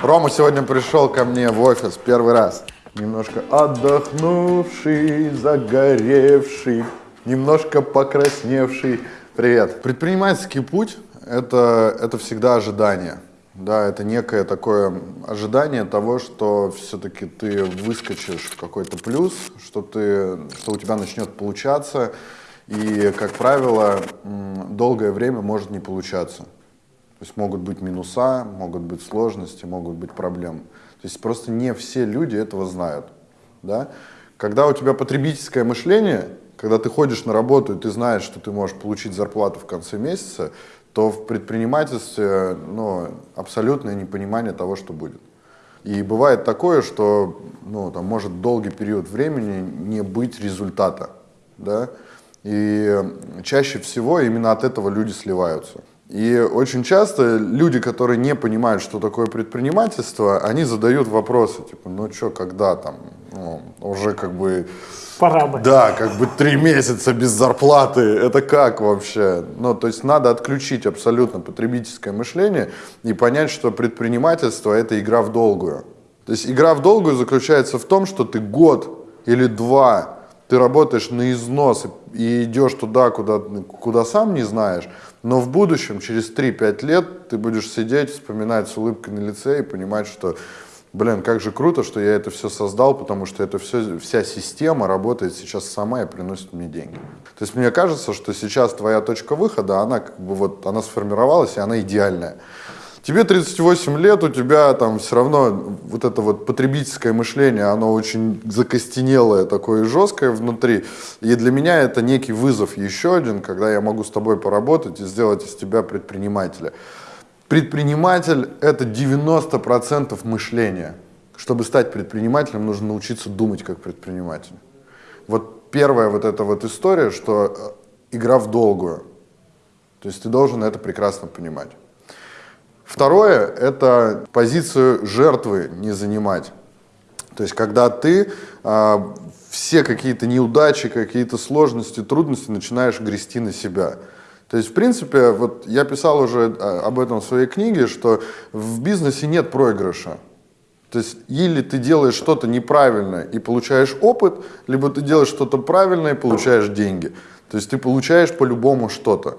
Рома сегодня пришел ко мне в офис первый раз. Немножко отдохнувший, загоревший, немножко покрасневший. Привет. Предпринимательский путь это, – это всегда ожидание. Да, это некое такое ожидание того, что все-таки ты выскочишь в какой-то плюс, что, ты, что у тебя начнет получаться, и, как правило, долгое время может не получаться. То есть могут быть минуса, могут быть сложности, могут быть проблемы. То есть просто не все люди этого знают. Да? Когда у тебя потребительское мышление, когда ты ходишь на работу и ты знаешь, что ты можешь получить зарплату в конце месяца, то в предпринимательстве ну, абсолютное непонимание того, что будет. И бывает такое, что ну, там может долгий период времени не быть результата. Да? И чаще всего именно от этого люди сливаются. И очень часто люди, которые не понимают, что такое предпринимательство, они задают вопросы, типа, ну что, когда там, ну, уже как бы... Пора бы. Да, как бы три месяца без зарплаты, это как вообще? Ну, то есть надо отключить абсолютно потребительское мышление и понять, что предпринимательство – это игра в долгую. То есть игра в долгую заключается в том, что ты год или два ты работаешь на износ и идешь туда, куда, куда сам не знаешь, но в будущем, через 3-5 лет, ты будешь сидеть, вспоминать с улыбкой на лице и понимать, что, блин, как же круто, что я это все создал, потому что это все, вся система работает сейчас сама и приносит мне деньги. То есть мне кажется, что сейчас твоя точка выхода, она как бы вот, она сформировалась, и она идеальная. Тебе 38 лет, у тебя там все равно вот это вот потребительское мышление, оно очень закостенелое, такое жесткое внутри. И для меня это некий вызов еще один, когда я могу с тобой поработать и сделать из тебя предпринимателя. Предприниматель – это 90% мышления. Чтобы стать предпринимателем, нужно научиться думать как предприниматель. Вот первая вот эта вот история, что э, игра в долгую. То есть ты должен это прекрасно понимать. Второе – это позицию жертвы не занимать. То есть, когда ты э, все какие-то неудачи, какие-то сложности, трудности начинаешь грести на себя. То есть, в принципе, вот я писал уже а, об этом в своей книге, что в бизнесе нет проигрыша. То есть, или ты делаешь что-то неправильно и получаешь опыт, либо ты делаешь что-то правильное и получаешь деньги. То есть, ты получаешь по-любому что-то.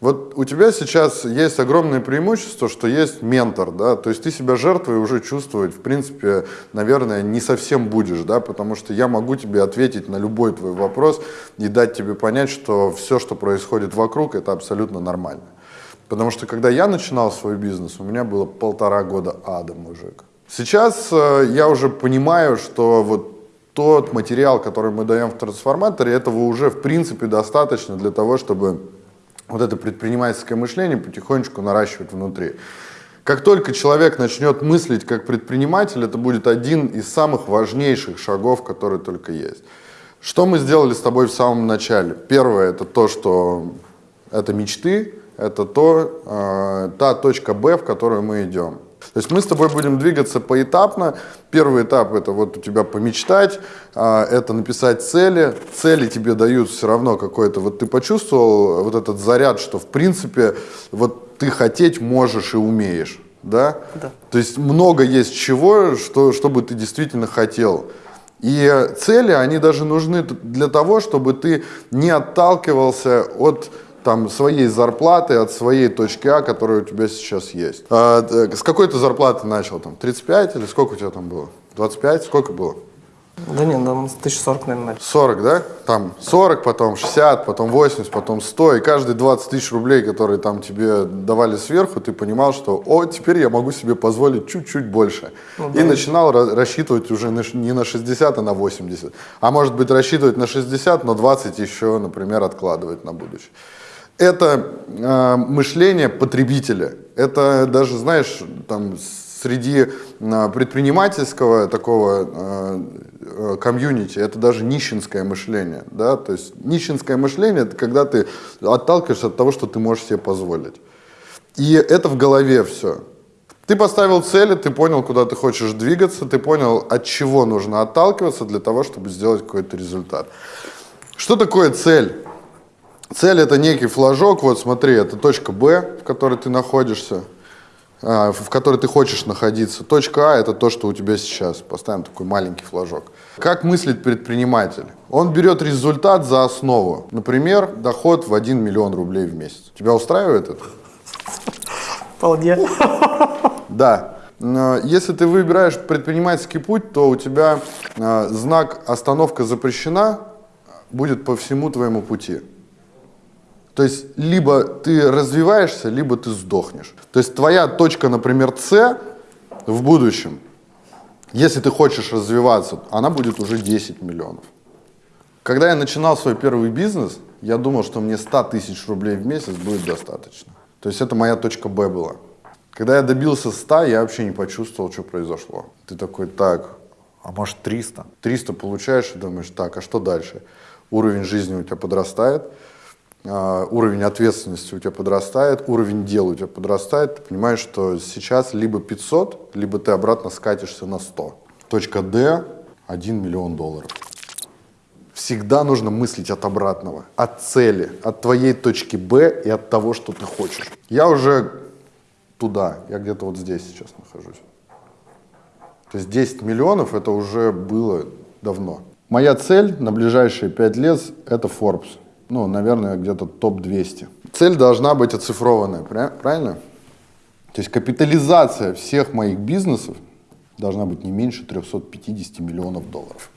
Вот у тебя сейчас есть огромное преимущество, что есть ментор, да, то есть ты себя жертвой уже чувствовать, в принципе, наверное, не совсем будешь, да, потому что я могу тебе ответить на любой твой вопрос и дать тебе понять, что все, что происходит вокруг, это абсолютно нормально. Потому что когда я начинал свой бизнес, у меня было полтора года ада, мужик. Сейчас э, я уже понимаю, что вот тот материал, который мы даем в трансформаторе, этого уже в принципе достаточно для того, чтобы вот это предпринимательское мышление потихонечку наращивать внутри. Как только человек начнет мыслить как предприниматель, это будет один из самых важнейших шагов, которые только есть. Что мы сделали с тобой в самом начале? Первое, это то, что это мечты, это то, э, та точка Б, в которую мы идем. То есть мы с тобой будем двигаться поэтапно. Первый этап это вот у тебя помечтать, а, это написать цели. Цели тебе дают все равно какой-то, вот ты почувствовал вот этот заряд, что в принципе вот ты хотеть можешь и умеешь. Да? Да. То есть много есть чего, что, чтобы ты действительно хотел. И цели, они даже нужны для того, чтобы ты не отталкивался от там, своей зарплаты, от своей точки А, которая у тебя сейчас есть. А, с какой ты зарплаты начал? Там, 35 или сколько у тебя там было? 25? Сколько было? Да нет, там 1040, наверное, начал. 40, да? Там 40, потом 60, потом 80, потом 100. И каждые 20 тысяч рублей, которые там тебе давали сверху, ты понимал, что о, теперь я могу себе позволить чуть-чуть больше. Ну, да. И начинал рассчитывать уже не на 60, а на 80. А может быть рассчитывать на 60, но 20 еще, например, откладывать на будущее это э, мышление потребителя. Это даже, знаешь, там среди э, предпринимательского такого э, комьюнити, это даже нищенское мышление. Да? То есть нищенское мышление, это когда ты отталкиваешься от того, что ты можешь себе позволить. И это в голове все. Ты поставил цели, ты понял, куда ты хочешь двигаться, ты понял, от чего нужно отталкиваться для того, чтобы сделать какой-то результат. Что такое цель? Цель это некий флажок, вот смотри, это точка Б, в которой ты находишься. а, в которой ты хочешь находиться. Точка А – это то, что у тебя сейчас. Поставим такой маленький флажок. Как мыслит предприниматель? Он берет результат за основу. Например, доход в 1 миллион рублей в месяц. Тебя устраивает это? Вполне. Да. Но Если ты выбираешь предпринимательский путь, то у тебя э, знак «Остановка запрещена» будет по всему твоему пути. То есть либо ты развиваешься, либо ты сдохнешь. То есть твоя точка, например, С в будущем, если ты хочешь развиваться, она будет уже 10 миллионов. Когда я начинал свой первый бизнес, я думал, что мне 100 тысяч рублей в месяц будет достаточно. То есть это моя точка Б была. Когда я добился 100, я вообще не почувствовал, что произошло. Ты такой, так, А может 300? 300 получаешь и думаешь, так, а что дальше? Уровень жизни у тебя подрастает, уровень ответственности у тебя подрастает, уровень дел у тебя подрастает. Ты понимаешь, что сейчас либо 500, либо ты обратно скатишься на 100. Точка D – 1 миллион долларов. Всегда нужно мыслить от обратного, от цели, от твоей точки Б и от того, что ты хочешь. Я уже туда, я где-то вот здесь сейчас нахожусь. То есть 10 миллионов это уже было давно. Моя цель на ближайшие 5 лет это Forbes. Ну, наверное, где-то топ-200. Цель должна быть оцифрованная, правильно? То есть капитализация всех моих бизнесов должна быть не меньше 350 миллионов долларов.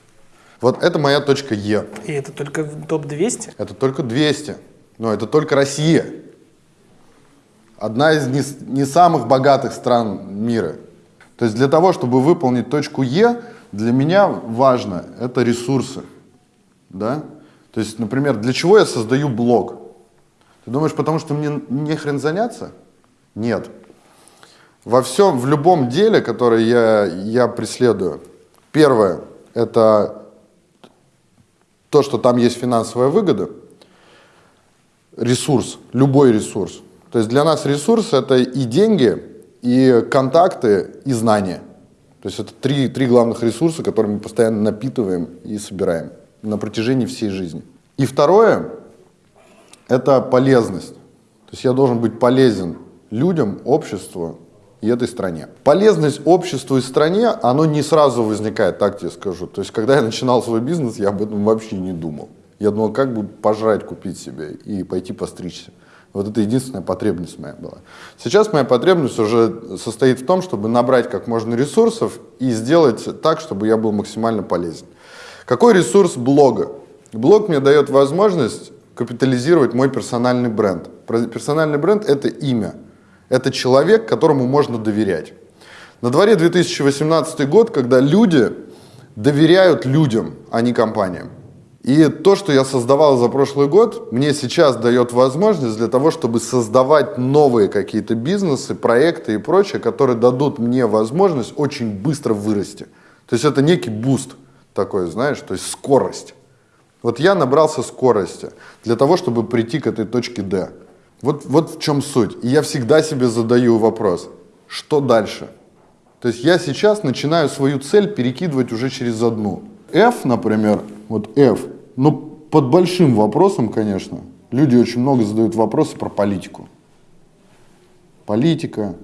Вот это моя точка Е. И это только в топ-200? Это только 200. Но это только Россия. Одна из не, не самых богатых стран мира. То есть для того, чтобы выполнить точку Е, для меня важно это ресурсы. Да? То есть, например, для чего я создаю блог? Ты думаешь, потому что мне не хрен заняться? Нет. Во всем, в любом деле, которое я, я преследую, первое – это то, что там есть финансовая выгода, ресурс, любой ресурс. То есть для нас ресурс это и деньги, и контакты, и знания. То есть это три, три главных ресурса, которые мы постоянно напитываем и собираем на протяжении всей жизни. И второе – это полезность. То есть я должен быть полезен людям, обществу и этой стране. Полезность обществу и стране, оно не сразу возникает, так тебе скажу. То есть когда я начинал свой бизнес, я об этом вообще не думал. Я думал, как бы пожрать купить себе и пойти постричься. Вот это единственная потребность моя была. Сейчас моя потребность уже состоит в том, чтобы набрать как можно ресурсов и сделать так, чтобы я был максимально полезен. Какой ресурс блога? Блог мне дает возможность капитализировать мой персональный бренд. Персональный бренд – это имя. Это человек, которому можно доверять. На дворе 2018 год, когда люди доверяют людям, а не компаниям. И то, что я создавал за прошлый год, мне сейчас дает возможность для того, чтобы создавать новые какие-то бизнесы, проекты и прочее, которые дадут мне возможность очень быстро вырасти. То есть это некий boost такой, знаешь, то есть скорость. Вот я набрался скорости для того, чтобы прийти к этой точке D. Вот, вот в чем суть. И я всегда себе задаю вопрос, что дальше? То есть я сейчас начинаю свою цель перекидывать уже через одну. F, например, вот F, ну под большим вопросом, конечно. Люди очень много задают вопросы про политику. Политика,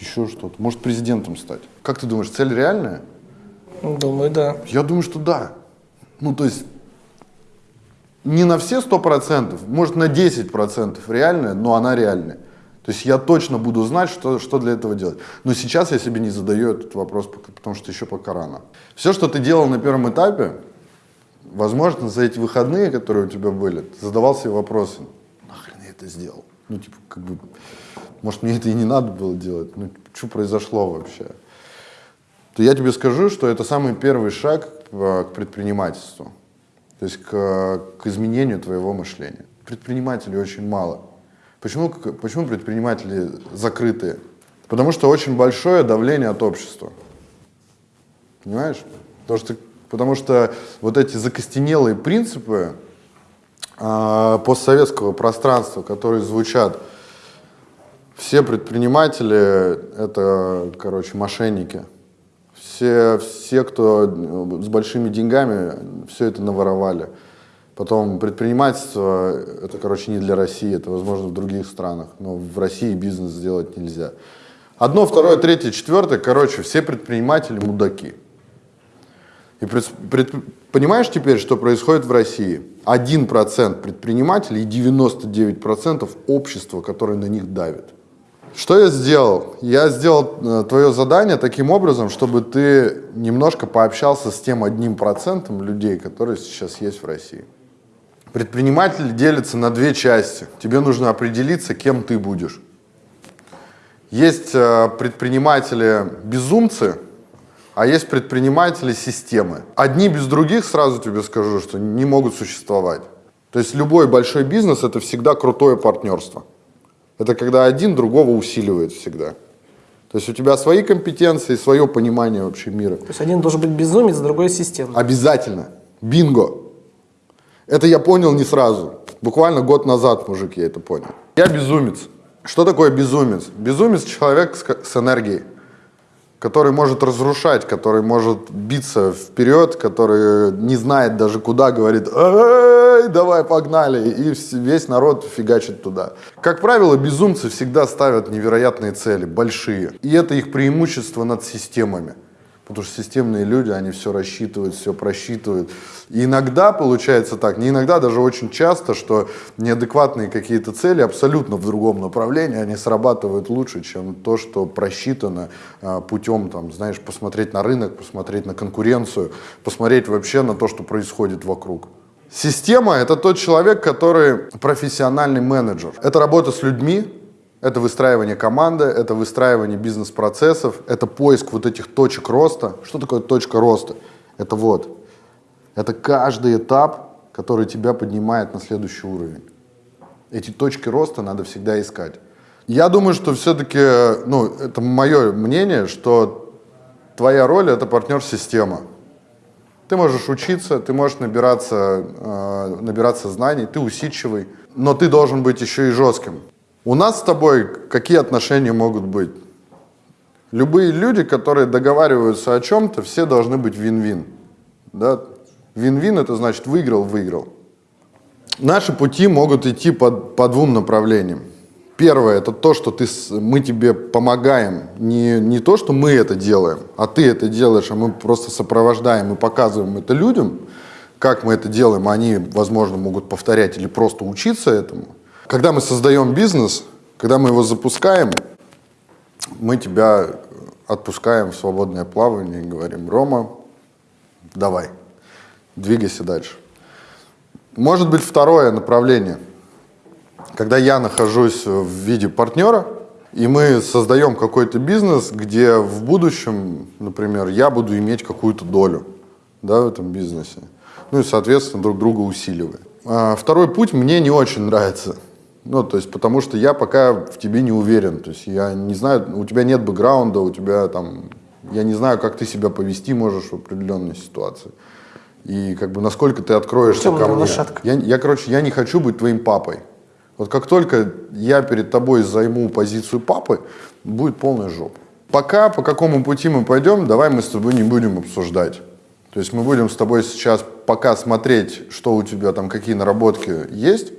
еще что-то. Может президентом стать. Как ты думаешь, цель реальная? Думаю, да. Я думаю, что да. Ну, то есть не на все сто процентов, может на 10 процентов реальная, но она реальная. То есть я точно буду знать, что, что для этого делать. Но сейчас я себе не задаю этот вопрос, потому что еще пока рано. Все, что ты делал на первом этапе, возможно, за эти выходные, которые у тебя были, ты задавал себе вопросы, нахрен я это сделал? Ну, типа, как бы, может, мне это и не надо было делать? Ну, что произошло вообще? То я тебе скажу, что это самый первый шаг э, к предпринимательству, то есть к, к изменению твоего мышления. Предпринимателей очень мало. Почему, почему предприниматели закрытые? Потому что очень большое давление от общества. Понимаешь? Потому что, потому что вот эти закостенелые принципы а, постсоветского пространства, которые звучат, все предприниматели это, короче, мошенники. Все, все, кто э, с большими деньгами, все это наворовали. Потом предпринимательство, это, короче, не для России, это, возможно, в других странах, но в России бизнес сделать нельзя. Одно, второе, третье, четвертое, короче, все предприниматели мудаки. И пред- пред- понимаешь теперь, что происходит в России? 1% предпринимателей и 99% общества, которое на них давит. Что я сделал? Я сделал э, твое задание таким образом, чтобы ты немножко пообщался с тем одним процентом людей, которые сейчас есть в России. Предприниматель делится на две части. Тебе нужно определиться, кем ты будешь. Есть э, предприниматели-безумцы, а есть предприниматели системы. Одни без других, сразу тебе скажу, что не могут существовать. То есть любой большой бизнес это всегда крутое партнерство. Это когда один другого усиливает всегда. То есть у тебя свои компетенции, свое понимание вообще мира. То есть один должен быть безумец, другой система. Обязательно. Бинго. Это я понял не сразу. Буквально год назад, мужик, я это понял. Я безумец. Что такое безумец? Безумец человек с, с энергией, который может разрушать, который может биться вперед, который не знает даже куда, говорит, эй, давай погнали, и весь народ фигачит туда. Как правило, безумцы всегда ставят невероятные цели, большие, и это их преимущество над системами. Потому что системные люди, они все рассчитывают, все просчитывают. И иногда получается так, не иногда, даже очень часто, что неадекватные какие-то цели абсолютно в другом направлении, они срабатывают лучше, чем то, что просчитано а, путем, там, знаешь, посмотреть на рынок, посмотреть на конкуренцию, посмотреть вообще на то, что происходит вокруг. Система – это тот человек, который профессиональный менеджер. Это работа с людьми, это выстраивание команды, это выстраивание бизнес-процессов, это поиск вот этих точек роста. Что такое точка роста? Это вот, это каждый этап, который тебя поднимает на следующий уровень. Эти точки роста надо всегда искать. Я думаю, что все-таки, ну, это мое мнение, что твоя роль – это партнер-система. Ты можешь учиться, ты можешь набираться, э, набираться знаний, ты усидчивый, но ты должен быть еще и жестким. У нас с тобой какие отношения могут быть? Любые люди, которые договариваются о чем-то, все должны быть вин-вин. Да? Вин-вин это значит выиграл-выиграл. Наши пути могут идти по, по двум направлениям. Первое это то, что ты, мы тебе помогаем. Не, не то, что мы это делаем, а ты это делаешь, а мы просто сопровождаем и показываем это людям, как мы это делаем, они, возможно, могут повторять или просто учиться этому. Когда мы создаем бизнес, когда мы его запускаем, мы тебя отпускаем в свободное плавание и говорим, Рома, давай, двигайся дальше. Может быть второе направление, когда я нахожусь в виде партнера, и мы создаем какой-то бизнес, где в будущем, например, я буду иметь какую-то долю да, в этом бизнесе. Ну и, соответственно, друг друга усиливаем. А второй путь мне не очень нравится. Ну, то есть, потому что я пока в тебе не уверен. То есть, я не знаю, у тебя нет бэкграунда, у тебя там, я не знаю, как ты себя повести можешь в определенной ситуации. И как бы насколько ты откроешься ко мне. лошадка. Я, я, короче, я не хочу быть твоим папой. Вот как только я перед тобой займу позицию папы, будет полная жопа. Пока по какому пути мы пойдем, давай мы с тобой не будем обсуждать. То есть мы будем с тобой сейчас пока смотреть, что у тебя там, какие наработки есть,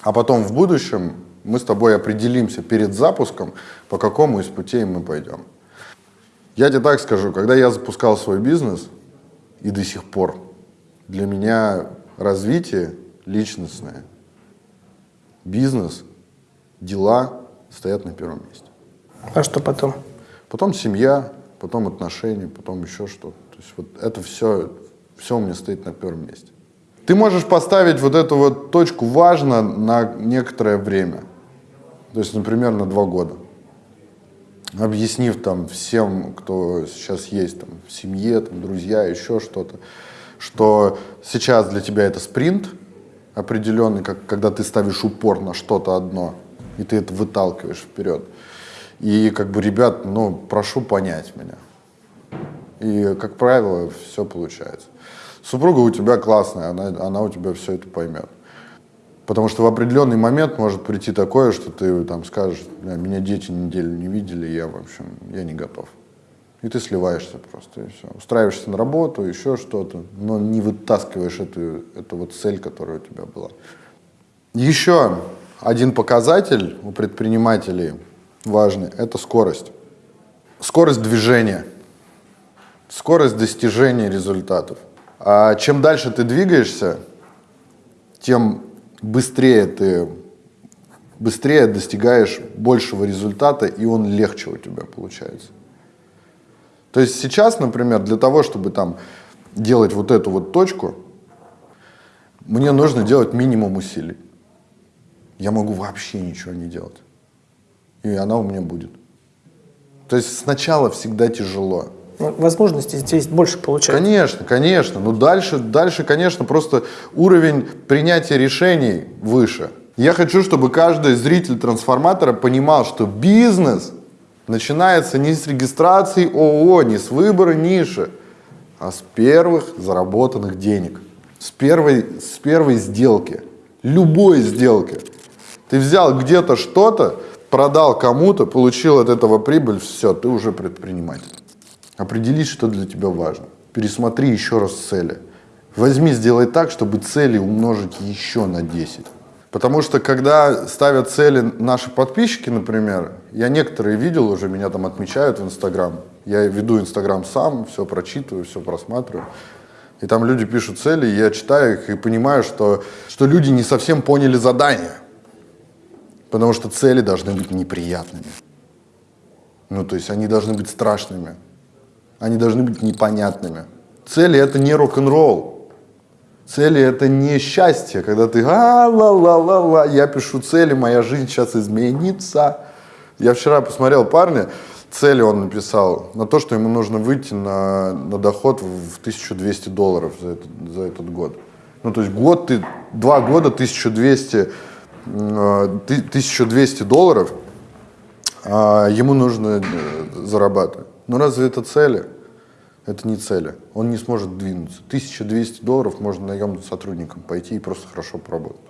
а потом в будущем мы с тобой определимся перед запуском, по какому из путей мы пойдем. Я тебе так скажу, когда я запускал свой бизнес, и до сих пор, для меня развитие личностное, бизнес, дела стоят на первом месте. А что потом? Потом семья, потом отношения, потом еще что-то. То есть вот это все, все у меня стоит на первом месте. Ты можешь поставить вот эту вот точку важно на некоторое время. То есть, например, на два года. Объяснив там всем, кто сейчас есть там, в семье, там, друзья, еще что-то, что сейчас для тебя это спринт определенный, как, когда ты ставишь упор на что-то одно, и ты это выталкиваешь вперед. И как бы, ребят, ну, прошу понять меня. И, как правило, все получается. Супруга у тебя классная, она, она у тебя все это поймет. Потому что в определенный момент может прийти такое, что ты там скажешь, «Бля, меня дети неделю не видели, я, в общем, я не готов. И ты сливаешься просто, и все. Устраиваешься на работу, еще что-то, но не вытаскиваешь эту, эту вот цель, которая у тебя была. Еще один показатель у предпринимателей важный – это скорость. Скорость движения, скорость достижения результатов. А чем дальше ты двигаешься, тем быстрее ты быстрее достигаешь большего результата, и он легче у тебя получается. То есть сейчас, например, для того, чтобы там делать вот эту вот точку, мне нужно делать минимум усилий. Я могу вообще ничего не делать. И она у меня будет. То есть сначала всегда тяжело. Ну, возможностей здесь больше получается. Конечно, конечно. Но дальше, дальше, конечно, просто уровень принятия решений выше. Я хочу, чтобы каждый зритель трансформатора понимал, что бизнес начинается не с регистрации ООО, не с выбора ниши, а с первых заработанных денег, с первой, с первой сделки, любой сделки. Ты взял где-то что-то, продал кому-то, получил от этого прибыль, все, ты уже предприниматель. Определись, что для тебя важно. Пересмотри еще раз цели. Возьми, сделай так, чтобы цели умножить еще на 10. Потому что когда ставят цели наши подписчики, например, я некоторые видел уже, меня там отмечают в Инстаграм. Я веду Инстаграм сам, все прочитываю, все просматриваю. И там люди пишут цели, я читаю их и понимаю, что, что люди не совсем поняли задание. Потому что цели должны быть неприятными. Ну, то есть они должны быть страшными. Они должны быть непонятными. Цели это не рок-н-ролл. Цели это не счастье, когда ты а ла ла ла ла я пишу цели, моя жизнь сейчас изменится. Я вчера посмотрел парня, цели он написал на то, что ему нужно выйти на, на доход в 1200 долларов за этот, за этот год. Ну, то есть год, ты, два года 1200, 1200 э, долларов а ему нужно э, зарабатывать. Ну, разве это цели? Это не цели. Он не сможет двинуться. 1200 долларов можно наемным сотрудникам пойти и просто хорошо поработать.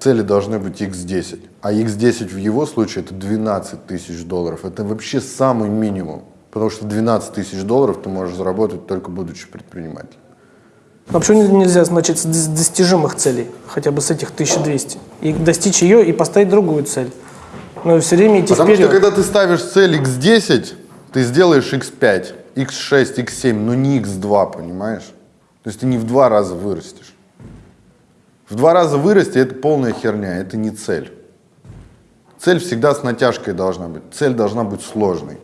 Цели должны быть x10. А x10 в его случае это 12 тысяч долларов. Это вообще самый минимум. Потому что 12 тысяч долларов ты можешь заработать только будучи предпринимателем. А почему нельзя, значит, с достижимых целей, хотя бы с этих 1200, и достичь ее и поставить другую цель? Но все время идти Потому вперед. что когда ты ставишь цель x10, ты сделаешь x5 x6, x7, но не x2, понимаешь? То есть ты не в два раза вырастешь. В два раза вырасти – это полная херня, это не цель. Цель всегда с натяжкой должна быть. Цель должна быть сложной.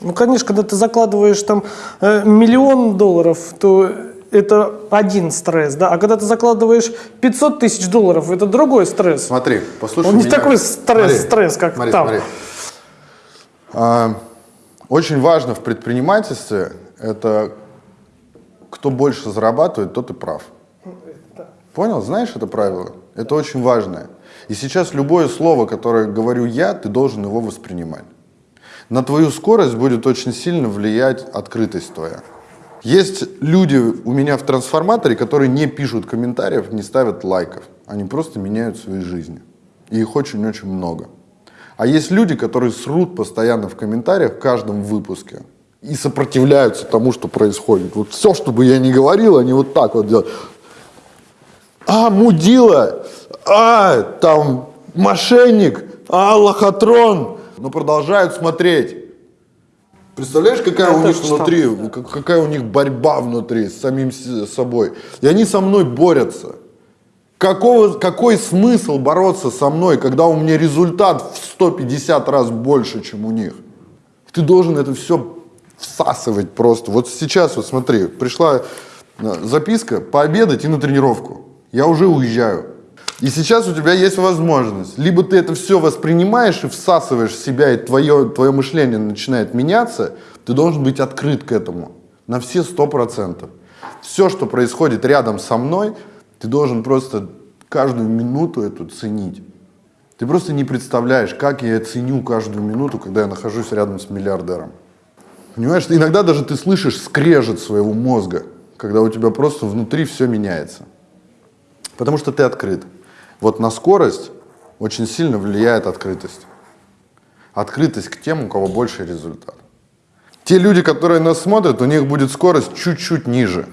Ну, конечно, когда ты закладываешь там э, миллион долларов, то это один стресс, да, а когда ты закладываешь 500 тысяч долларов, это другой стресс. Смотри, послушай Он не меня. такой стресс, Смотри, стресс, как смотри, там. смотри. А, очень важно в предпринимательстве это кто больше зарабатывает, тот и прав. Понял? Знаешь это правило? Это очень важное. И сейчас любое слово, которое говорю я, ты должен его воспринимать. На твою скорость будет очень сильно влиять открытость твоя. Есть люди у меня в трансформаторе, которые не пишут комментариев, не ставят лайков. Они просто меняют свои жизни. И их очень-очень много. А есть люди, которые срут постоянно в комментариях в каждом выпуске и сопротивляются тому, что происходит. Вот все, что бы я ни говорил, они вот так вот делают. А, мудила, а, там, мошенник, а, лохотрон. Но продолжают смотреть. Представляешь, какая Я у них читал, внутри, да. какая у них борьба внутри с самим собой. И они со мной борются. Какого, какой смысл бороться со мной, когда у меня результат в 150 раз больше, чем у них? Ты должен это все всасывать просто. Вот сейчас, вот смотри, пришла э, записка пообедать и на тренировку. Я уже уезжаю. И сейчас у тебя есть возможность. Либо ты это все воспринимаешь и всасываешь себя, и твое, твое мышление начинает меняться, ты должен быть открыт к этому на все сто процентов. Все, что происходит рядом со мной, ты должен просто каждую минуту эту ценить. Ты просто не представляешь, как я ценю каждую минуту, когда я нахожусь рядом с миллиардером. Понимаешь, иногда даже ты слышишь скрежет своего мозга, когда у тебя просто внутри все меняется. Потому что ты открыт. Вот на скорость очень сильно влияет открытость. Открытость к тем, у кого больше результат. Те люди, которые нас смотрят, у них будет скорость чуть-чуть ниже.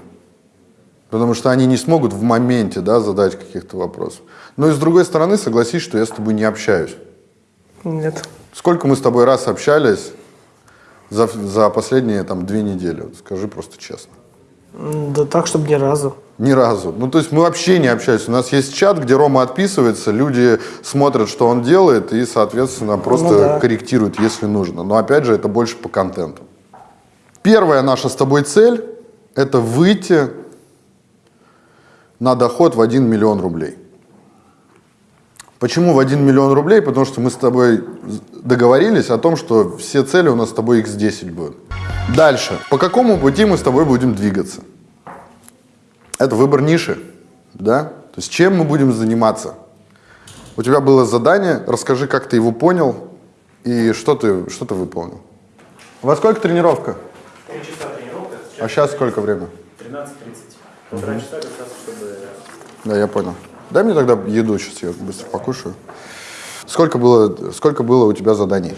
Потому что они не смогут в моменте да, задать каких-то вопросов. Но и с другой стороны, согласись, что я с тобой не общаюсь. Нет. Сколько мы с тобой раз общались за, за последние там две недели? Вот скажи просто честно. Да так, чтобы ни разу. Ни разу. Ну, то есть мы вообще не общаемся. У нас есть чат, где Рома отписывается, люди смотрят, что он делает, и, соответственно, просто Ну да. корректируют, если нужно. Но, опять же, это больше по контенту. Первая наша с тобой цель – это выйти на доход в 1 миллион рублей. Почему в 1 миллион рублей? Потому что мы с тобой договорились о том, что все цели у нас с тобой x10 будут. Дальше. По какому пути мы с тобой будем двигаться? Это выбор ниши, да? То есть чем мы будем заниматься? У тебя было задание, расскажи, как ты его понял и что ты, что ты выполнил. Во сколько тренировка? Три часа тренировка, А сейчас сколько время? 13.30. Полтора часа как раз, чтобы... Да, я понял. Дай мне тогда еду, сейчас я быстро покушаю. Сколько было, сколько было у тебя заданий?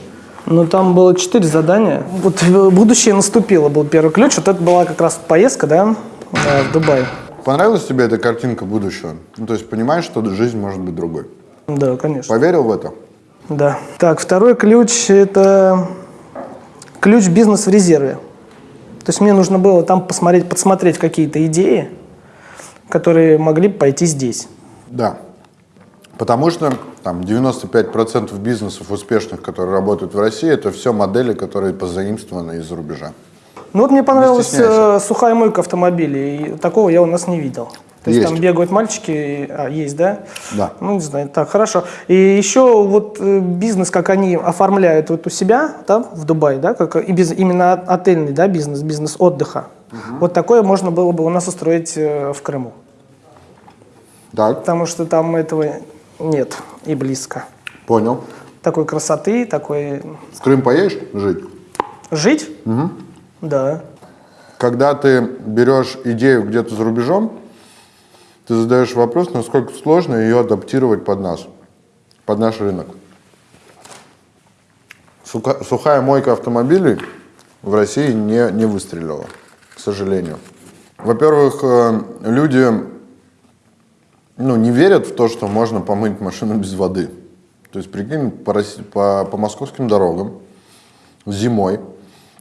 Ну, там было четыре задания. Вот будущее наступило, был первый ключ. Вот это была как раз поездка, да, э, в Дубай. Понравилась тебе эта картинка будущего? Ну, то есть понимаешь, что жизнь может быть другой? Да, конечно. Поверил в это? Да. Так, второй ключ – это ключ бизнес в резерве. То есть мне нужно было там посмотреть, подсмотреть какие-то идеи, которые могли бы пойти здесь. Да. Потому что там 95% бизнесов успешных, которые работают в России, это все модели, которые позаимствованы из-за рубежа. Ну вот мне понравилась э, сухая мойка автомобилей. И такого я у нас не видел. То есть, Есть. там бегают мальчики, и- а, есть, да? Да. Ну, не знаю, так, хорошо. И еще вот э, бизнес, как они оформляют вот у себя, да, в Дубае, да, как и без, именно от- отельный, да, бизнес, бизнес отдыха. Вот такое можно было бы у нас устроить э, в Крыму. Так, Потому что там этого нет и близко. понял. Такой красоты, такой... В Крым поедешь жить? Жить? Да. Когда ты берешь идею где-то за рубежом, ты задаешь вопрос, насколько сложно ее адаптировать под нас, под наш рынок. Сухая мойка автомобилей в России не, не выстрелила, к сожалению. Во-первых, э, люди ну, не верят в то, что можно помыть машину без воды. То есть, прикинь, по, Росси- по, по московским дорогам зимой,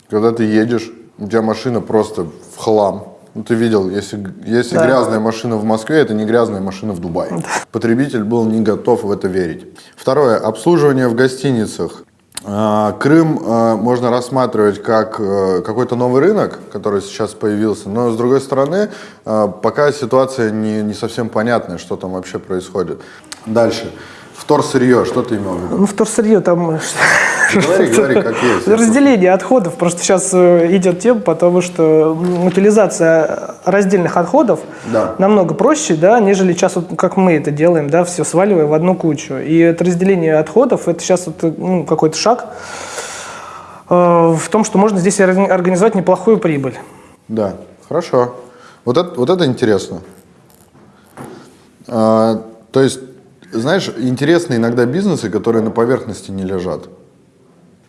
когда ты едешь, у тебя машина просто в хлам. Ну, ты видел, если, если Да. грязная машина в Москве, это не грязная машина в Дубае. Потребитель был не готов в это верить. Второе. Обслуживание в гостиницах. А, Крым а, можно рассматривать как э, какой-то новый рынок, который сейчас появился, но с другой стороны, а, пока ситуация не, не совсем понятная, что там вообще происходит. Дальше. Вторсырье, что ты имел в виду? Ну, вторсырье там... Говори, говори, как есть. Разделение отходов. Просто сейчас э, идет тема, потому что утилизация раздельных отходов Да. намного проще, да, нежели сейчас, вот, как мы это делаем, да, все сваливая в одну кучу. И это разделение отходов, это сейчас вот, э, ну, какой-то шаг э, в том, что можно здесь орг- организовать неплохую прибыль. Да, хорошо. Вот это, вот это интересно. А, то есть, знаешь, интересны иногда бизнесы, которые на поверхности не лежат.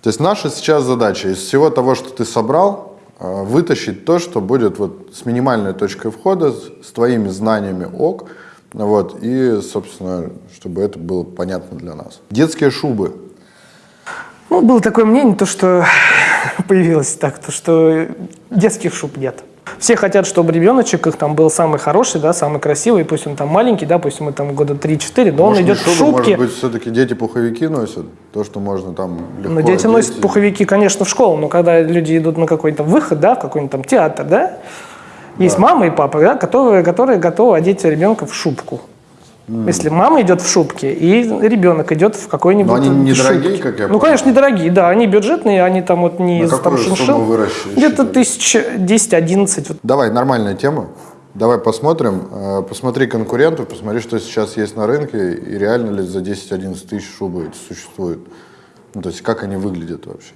То есть наша сейчас задача из всего того, что ты собрал, а, вытащить то, что будет вот с минимальной точкой входа, с твоими знаниями ок, вот, и, собственно, чтобы это было понятно для нас. Детские шубы. Ну, было такое мнение, то, что появилось так, то, что детских шуб нет. Все хотят, чтобы ребеночек их там был самый хороший, да, самый красивый, пусть он там маленький, да, пусть ему там года 3-4, но Может, он идет в шубы, шубке. Может быть, все-таки дети пуховики носят? То, что можно там легко Но дети одеть носят пуховики, конечно, в школу, но когда люди идут на какой-то выход, да, в какой-нибудь там театр, да, есть мама и папа, да, которые, которые готовы одеть ребенка в шубку. Если мама идет в шубке, и ребенок идет в какой-нибудь Но они недорогие, шубке. как я Ну, понял? конечно, недорогие, да, они бюджетные, они там вот не На там сумму? Где-то тысяч 10-11. Вот. Давай, нормальная тема. Давай посмотрим. Э, Посмотри конкурентов, посмотри, что сейчас есть на рынке, и реально ли за 10-11 тысяч шубы эти существуют. Ну, то есть, как они выглядят вообще.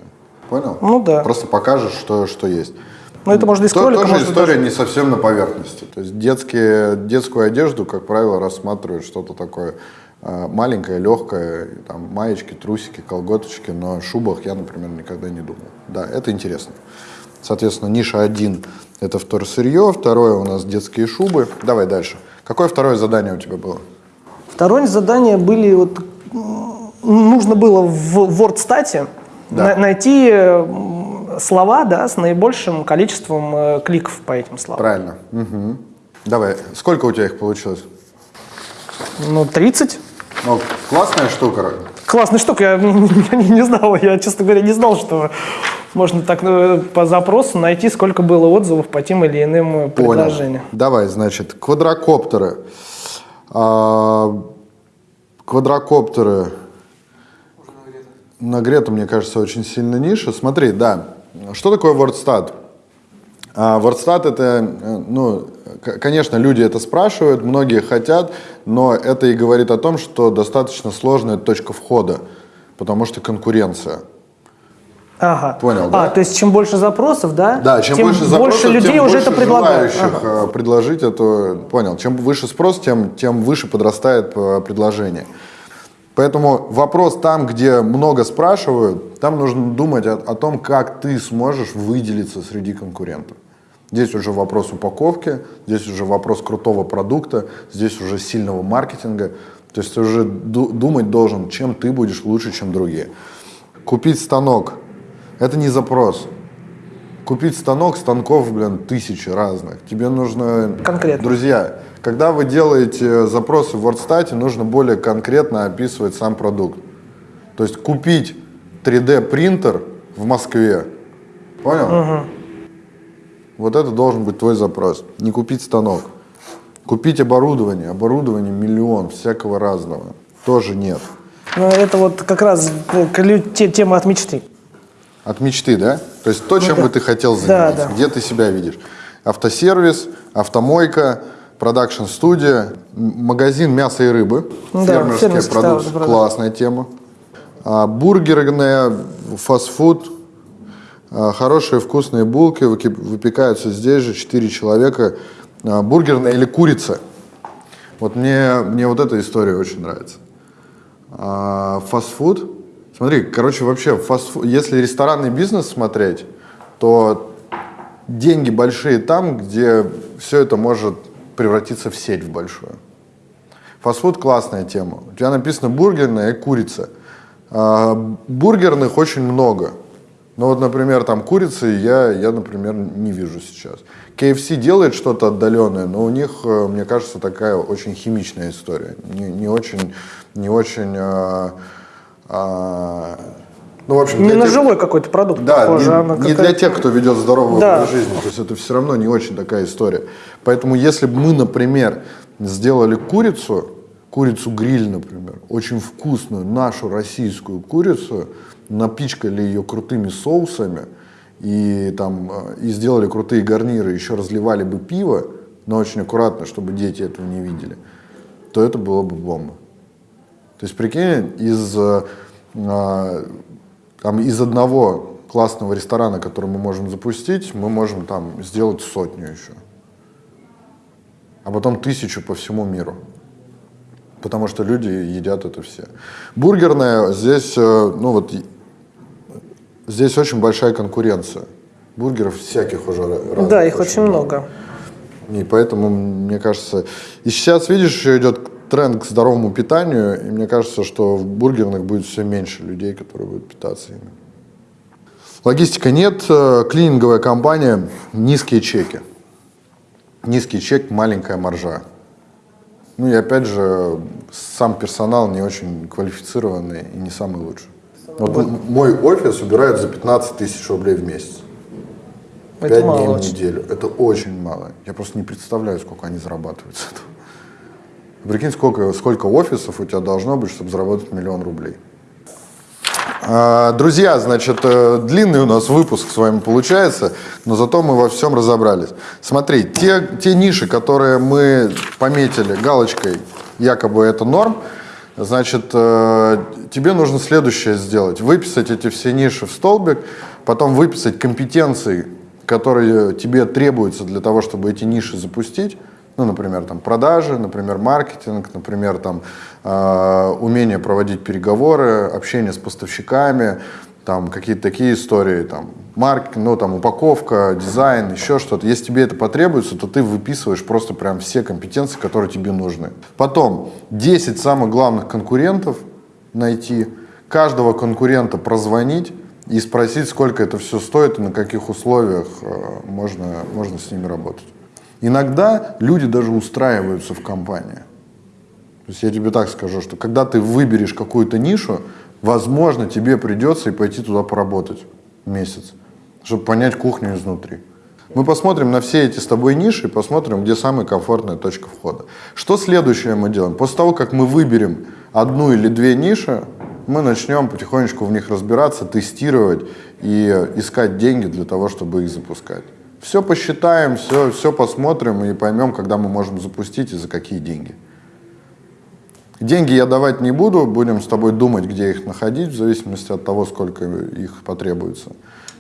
Понял? Ну да. Просто покажешь, что, что есть. Но это можно из кролика, тоже можно история даже- не совсем на поверхности. То есть детские, детскую одежду, как правило, рассматривают что-то такое э, маленькое, легкое, там, маечки, трусики, колготочки, но о шубах я, например, никогда не думал. Да, это интересно. Соответственно, ниша один – это вторсырье, второе у нас детские шубы. Давай дальше. Какое второе задание у тебя было? Второе задание были вот нужно было в WordStat Да. на- найти м, слова да, с наибольшим количеством э, кликов по этим словам. Правильно. Мгм. Давай, сколько у тебя их получилось? Ну, 30. Ну, классная штука. Классная штука, я, я не, не знал, я, честно говоря, не знал, что можно так э, по запросу найти, сколько было отзывов по тем или иным э, Понял. предложениям. Давай, значит, квадрокоптеры. А, квадрокоптеры. Нагрето, мне кажется, очень сильно ниша. Смотри, да. Что такое WordStat? А, WordStat это, э, ну, конечно, люди это спрашивают, многие хотят, но это и говорит о том, что достаточно сложная точка входа, потому что конкуренция. Ага. Понял, а, да? то есть чем больше запросов, да? Да, чем тем больше запросов, людей тем уже больше это предлагают. Ага. э, предложить это. Понял. Чем выше спрос, тем, тем выше подрастает э, предложение. Поэтому вопрос там, где много спрашивают, там нужно думать о, о том, как ты сможешь выделиться среди конкурентов. Здесь уже вопрос упаковки, здесь уже вопрос крутого продукта, здесь уже сильного маркетинга. То есть ты уже ду- думать должен, чем ты будешь лучше, чем другие. Купить станок – это не запрос. Купить станок, станков, блин, тысячи разных. Тебе нужно... Конкретно. Друзья, когда вы делаете запросы в WordStat, нужно более конкретно описывать сам продукт. То есть купить 3D принтер в Москве. Понял? Вот это должен быть твой запрос. Не купить станок. Купить оборудование. Оборудование миллион, всякого разного. Тоже нет. Ну, это вот как раз э, тема от мечты. От мечты, да? То есть то, чем да. бы ты хотел Да, заниматься, да. где ты себя видишь. Автосервис, автомойка, продакшн-студия, магазин мяса и рыбы, Да, фермерские продукты, да, классная тема. А, бургерная, фастфуд, а, хорошие вкусные булки выпекаются здесь же, 4 человека. А, бургерная или курица. Вот мне, мне вот эта история очень нравится. А, фастфуд. Смотри, короче, вообще, фастфуд, если ресторанный бизнес смотреть, то деньги большие там, где все это может превратиться в сеть в большую. Фастфуд классная тема. У тебя написано бургерная и курица. А, бургерных очень много. Ну вот, например, там курицы я, я, например, не вижу сейчас. KFC делает что-то отдаленное, но у них, э, мне кажется, такая очень химичная история. Не, не очень, не очень, а, а, ну, в общем, Не на тех- жилой какой-то продукт да, похоже, не, а на не для тех, кто ведет здоровый Да. жизни. То есть это все равно не очень такая история. Поэтому если бы мы, например, сделали курицу, курицу гриль, например, очень вкусную нашу российскую курицу, напичкали ее крутыми соусами и там э, и сделали крутые гарниры, еще разливали бы пиво, но очень аккуратно, чтобы дети этого не видели, то это было бы бомба. То есть, прикинь, из, э, а, там, из одного классного ресторана, который мы можем запустить, мы можем там сделать сотню еще. А потом тысячу по всему миру. Потому что люди едят это все. Бургерная, здесь, э, ну вот, здесь очень большая конкуренция. Бургеров всяких уже ра- разных Да, их очень много. и поэтому, мне кажется, и сейчас, видишь, еще идет тренд к здоровому питанию, и мне кажется, что в бургерных будет все меньше людей, которые будут питаться ими. Логистика нет, э, клининговая компания, низкие чеки. Низкий чек, маленькая маржа. Ну и опять же, сам персонал не очень квалифицированный и не самый лучший. Вот мой офис убирают за 15 тысяч рублей в месяц. Это Пять мало дней в очень. неделю. Это очень мало. Я просто не представляю, сколько они зарабатывают с этого. Прикинь, сколько, сколько офисов у тебя должно быть, чтобы заработать миллион рублей. А, Друзья, значит, э, длинный у нас выпуск с вами получается, но зато мы во всем разобрались. Смотри, те, те ниши, которые мы пометили галочкой, якобы это норм, значит, э, тебе нужно следующее сделать. Выписать эти все ниши в столбик, потом выписать компетенции, которые тебе требуются для того, чтобы эти ниши запустить. Ну, например, там продажи, например, маркетинг, например, там э, умение проводить переговоры, общение с поставщиками, там какие-то такие истории, там маркетинг, ну там упаковка, дизайн, еще что-то. Если тебе это потребуется, то ты выписываешь просто прям все компетенции, которые тебе нужны. Потом 10 самых главных конкурентов, найти, каждого конкурента прозвонить и спросить, сколько это все стоит и на каких условиях э, можно, можно с ними работать. Иногда люди даже устраиваются в компании. То есть я тебе так скажу, что когда ты выберешь какую-то нишу, возможно, тебе придется и пойти туда поработать месяц, чтобы понять кухню изнутри. Мы посмотрим на все эти с тобой ниши, посмотрим, где самая комфортная точка входа. Что следующее мы делаем? После того, как мы выберем одну или две ниши, мы начнем потихонечку в них разбираться, тестировать и искать деньги для того, чтобы их запускать. Все посчитаем, все, все посмотрим и поймем, когда мы можем запустить и за какие деньги. Деньги я давать не буду, будем с тобой думать, где их находить, в зависимости от того, сколько их потребуется.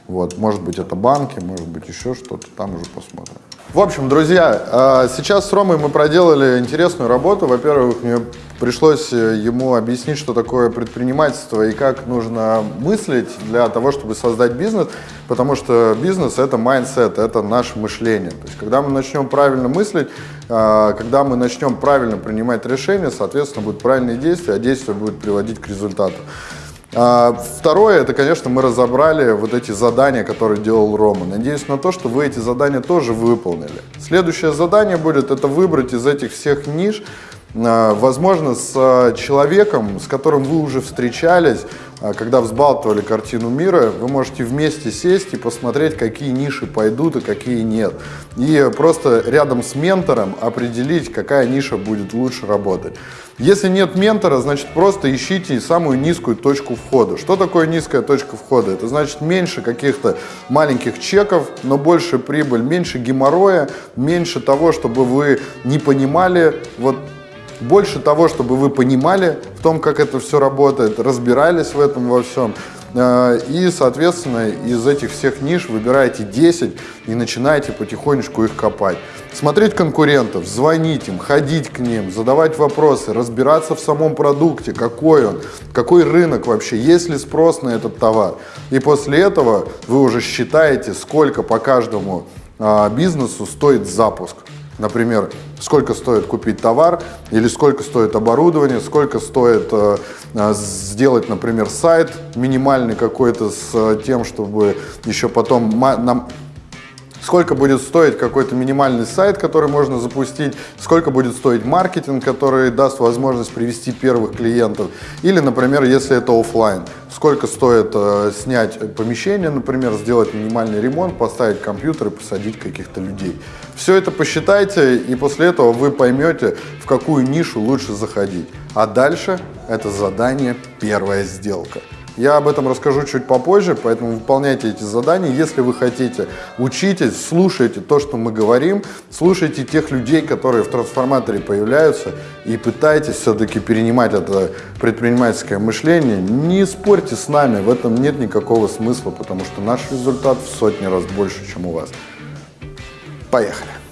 Вот, может быть, это банки, может быть, еще что-то, там уже посмотрим. В общем, друзья, а, сейчас с Ромой мы проделали интересную работу. Во-первых, мне пришлось э, ему объяснить, что такое предпринимательство и как нужно мыслить для того, чтобы создать бизнес, потому что бизнес — это mindset, это наше мышление. То есть, когда мы начнем правильно мыслить, а, когда мы начнем правильно принимать решения, соответственно, будут правильные действия, а действия будут приводить к результату. А, второе, это, конечно, мы разобрали вот эти задания, которые делал Рома. Надеюсь на то, что вы эти задания тоже выполнили. Следующее задание будет, это выбрать из этих всех ниш, возможно, с а, человеком, с которым вы уже встречались, когда взбалтывали картину мира, вы можете вместе сесть и посмотреть, какие ниши пойдут и какие нет. И просто рядом с ментором определить, какая ниша будет лучше работать. Если нет ментора, значит просто ищите самую низкую точку входа. Что такое низкая точка входа? Это значит меньше каких-то маленьких чеков, но больше прибыль, меньше геморроя, меньше того, чтобы вы не понимали, вот больше того, чтобы вы понимали в том, как это все работает, разбирались в этом во всем. Э, и, соответственно, из этих всех ниш выбираете 10 и начинаете потихонечку их копать. Смотреть конкурентов, звонить им, ходить к ним, задавать вопросы, разбираться в самом продукте, какой он, какой рынок вообще, есть ли спрос на этот товар. И после этого вы уже считаете, сколько по каждому а, бизнесу стоит запуск. Например, сколько стоит купить товар, или сколько стоит оборудование, сколько стоит э, э сделать, например, сайт минимальный какой-то с э, тем, чтобы еще потом нам сколько будет стоить какой-то минимальный сайт, который можно запустить, сколько будет стоить маркетинг, который даст возможность привести первых клиентов, или, например, если это офлайн, сколько стоит э, снять помещение, например, сделать минимальный ремонт, поставить компьютер и посадить каких-то людей. Все это посчитайте, и после этого вы поймете, в какую нишу лучше заходить. А дальше это задание «Первая сделка». Я об этом расскажу чуть попозже, поэтому выполняйте эти задания. Если вы хотите, учитесь, слушайте то, что мы говорим, слушайте тех людей, которые в трансформаторе появляются, и пытайтесь все-таки перенимать это предпринимательское мышление. Не спорьте с нами, в этом нет никакого смысла, потому что наш результат в сотни раз больше, чем у вас. Поехали!